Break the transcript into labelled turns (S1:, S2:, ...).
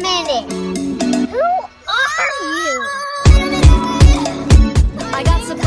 S1: minute. Who are you?
S2: I got some